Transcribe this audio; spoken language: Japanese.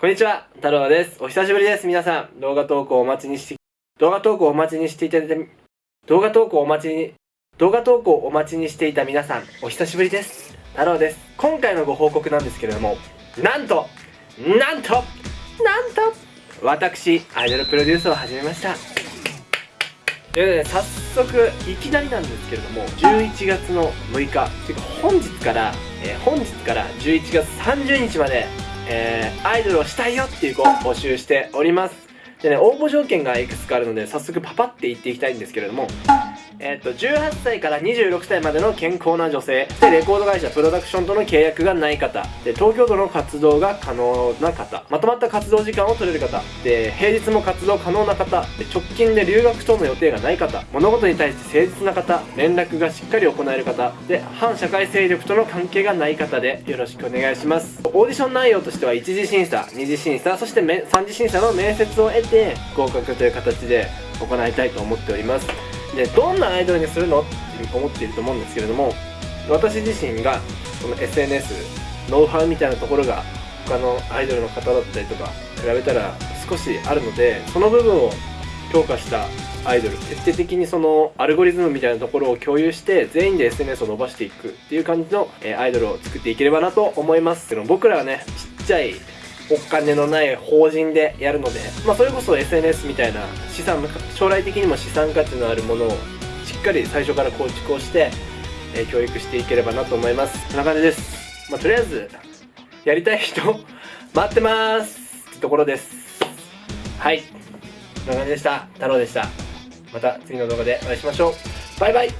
こんにちは、太郎です。お久しぶりです、皆さん。動画投稿お待ちにして、動画投稿お待ちにしていただいた、動画投稿お待ちに、動画投稿お待ちにしていた皆さん、お久しぶりです。太郎です。今回のご報告なんですけれども、なんと、なんと、なんと、私、アイドルプロデュースを始めました。ということで、早速、いきなりなんですけれども、11月の6日、ていうか本日から、えー、本日から11月30日まで、えー、アイドルをしたいよっていう子を募集しております。でね、応募条件がいくつかあるので、早速パパって言っていきたいんですけれども、えっと、18歳から26歳までの健康な女性、で、レコード会社、プロダクションとの契約がない方、で、東京都の活動が可能な方、まとまった活動時間を取れる方、で、平日も活動可能な方、で、直近で留学等の予定がない方、物事に対して誠実な方、連絡がしっかり行える方、で、反社会勢力との関係がない方で、よろしくお願いします。オーディション内容としては、1次審査、2次審査、そして3次審査の面接を得て、合格という形で行いたいと思っております。でどんなアイドルにするの？って思っていると思うんですけれども私自身がこの SNS ノウハウみたいなところが他のアイドルの方だったりとか比べたら少しあるのでその部分を強化したアイドル徹底的にそのアルゴリズムみたいなところを共有して全員で SNS を伸ばしていくっていう感じの、アイドルを作っていければなと思います。僕らはねちっちゃいお金のない法人でやるので、まあ、それこそ SNS みたいな資産将来的にも資産価値のあるものをしっかり最初から構築をして、えー、教育していければなと思います。こんな感じです、まあ、とりあえずやりたい人 待ってます。ってところです。はい。こんな感じでした。太郎でした。また次の動画でお会いしましょう。バイバイ。